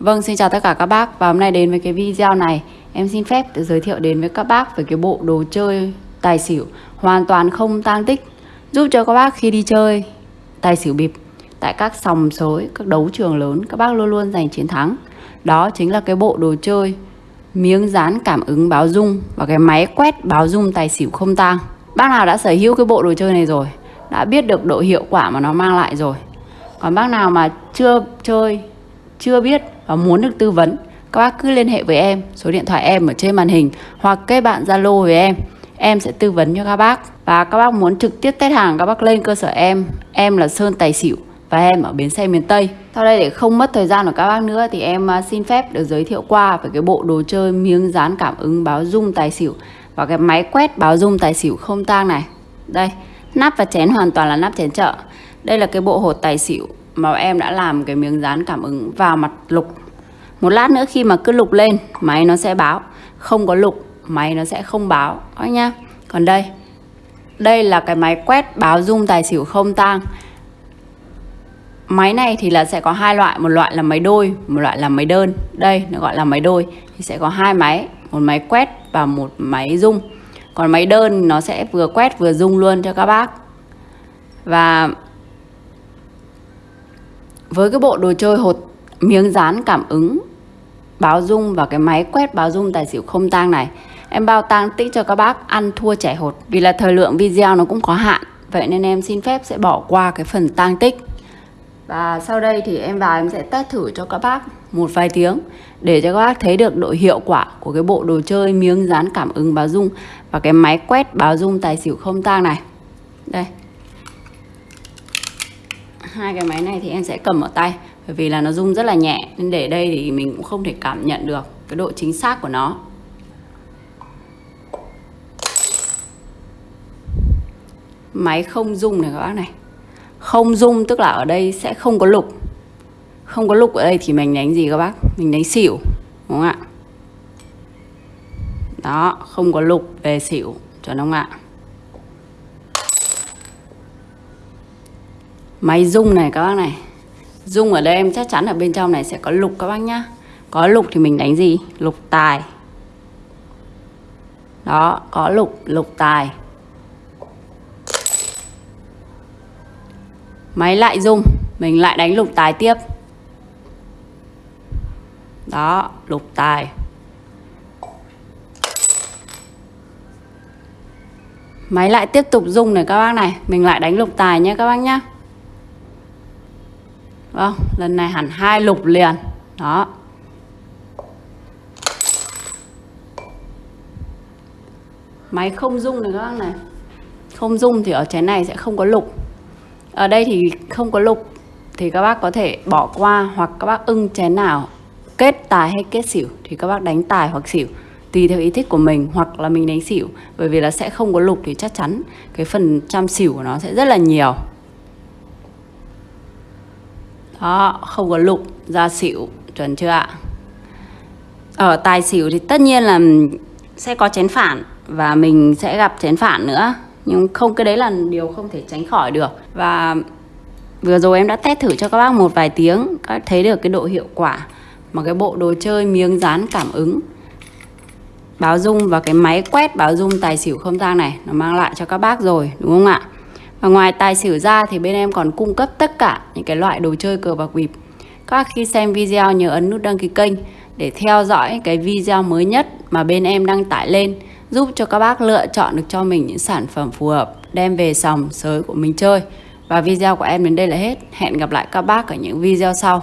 Vâng, xin chào tất cả các bác và hôm nay đến với cái video này em xin phép được giới thiệu đến với các bác về cái bộ đồ chơi tài xỉu hoàn toàn không tang tích giúp cho các bác khi đi chơi tài xỉu bịp tại các sòng sới, các đấu trường lớn các bác luôn luôn giành chiến thắng. Đó chính là cái bộ đồ chơi miếng dán cảm ứng báo rung và cái máy quét báo rung tài xỉu không tang. Bác nào đã sở hữu cái bộ đồ chơi này rồi, đã biết được độ hiệu quả mà nó mang lại rồi. Còn bác nào mà chưa chơi, chưa biết và muốn được tư vấn, các bác cứ liên hệ với em, số điện thoại em ở trên màn hình hoặc kết bạn Zalo với em. Em sẽ tư vấn cho các bác và các bác muốn trực tiếp test hàng các bác lên cơ sở em. Em là Sơn Tài Xỉu và em ở bến xe miền Tây. Sau đây để không mất thời gian của các bác nữa thì em à, xin phép được giới thiệu qua về cái bộ đồ chơi miếng dán cảm ứng báo dung tài xỉu và cái máy quét báo dung tài xỉu không tang này. Đây, nắp và chén hoàn toàn là nắp chén chợ. Đây là cái bộ hột tài xỉu mà em đã làm cái miếng dán cảm ứng vào mặt lục. Một lát nữa khi mà cứ lục lên, máy nó sẽ báo. Không có lục, máy nó sẽ không báo. Các nhá. Còn đây, đây là cái máy quét báo dung tài xỉu không tang. Máy này thì là sẽ có hai loại, một loại là máy đôi, một loại là máy đơn. Đây nó gọi là máy đôi thì sẽ có hai máy, một máy quét và một máy dung. Còn máy đơn nó sẽ vừa quét vừa dung luôn cho các bác. Và với cái bộ đồ chơi hột miếng dán cảm ứng, báo dung và cái máy quét báo dung tài xỉu không tang này, em bao tang tích cho các bác ăn thua trẻ hột. Vì là thời lượng video nó cũng có hạn, vậy nên em xin phép sẽ bỏ qua cái phần tang tích. Và sau đây thì em vào em sẽ test thử cho các bác một vài tiếng để cho các bác thấy được độ hiệu quả của cái bộ đồ chơi miếng dán cảm ứng báo dung và cái máy quét báo dung tài xỉu không tang này. Đây hai cái máy này thì em sẽ cầm ở tay, bởi vì là nó rung rất là nhẹ, nên để đây thì mình cũng không thể cảm nhận được cái độ chính xác của nó. Máy không rung này các bác này. Không rung tức là ở đây sẽ không có lục. Không có lục ở đây thì mình đánh gì các bác? Mình đánh xỉu, đúng không ạ? Đó, không có lục về xỉu cho nó ạ? Máy rung này các bác này. Rung ở đây em chắc chắn ở bên trong này sẽ có lục các bác nhá. Có lục thì mình đánh gì? Lục tài. Đó, có lục lục tài. Máy lại rung, mình lại đánh lục tài tiếp. Đó, lục tài. Máy lại tiếp tục rung này các bác này. Mình lại đánh lục tài nhé các bác nhé Vâng, lần này hẳn hai lục liền. Đó. Máy không rung này các bác này. Không rung thì ở chén này sẽ không có lục. Ở đây thì không có lục thì các bác có thể bỏ qua hoặc các bác ưng chén nào kết tài hay kết xỉu thì các bác đánh tài hoặc xỉu tùy theo ý thích của mình hoặc là mình đánh xỉu bởi vì là sẽ không có lục thì chắc chắn cái phần trăm xỉu của nó sẽ rất là nhiều đó, không có lục ra xỉu, chuẩn chưa ạ? Ở tài xỉu thì tất nhiên là sẽ có chén phản và mình sẽ gặp chén phản nữa. Nhưng không, cái đấy là điều không thể tránh khỏi được. Và vừa rồi em đã test thử cho các bác một vài tiếng, các thấy được cái độ hiệu quả mà cái bộ đồ chơi miếng dán cảm ứng. Báo dung và cái máy quét báo dung tài xỉu không gian này, nó mang lại cho các bác rồi, đúng không ạ? Và ngoài tài xỉu ra thì bên em còn cung cấp tất cả những cái loại đồ chơi cờ bạc bịp. Các bác khi xem video nhớ ấn nút đăng ký kênh để theo dõi cái video mới nhất mà bên em đăng tải lên, giúp cho các bác lựa chọn được cho mình những sản phẩm phù hợp, đem về sòng sới của mình chơi. Và video của em đến đây là hết. Hẹn gặp lại các bác ở những video sau.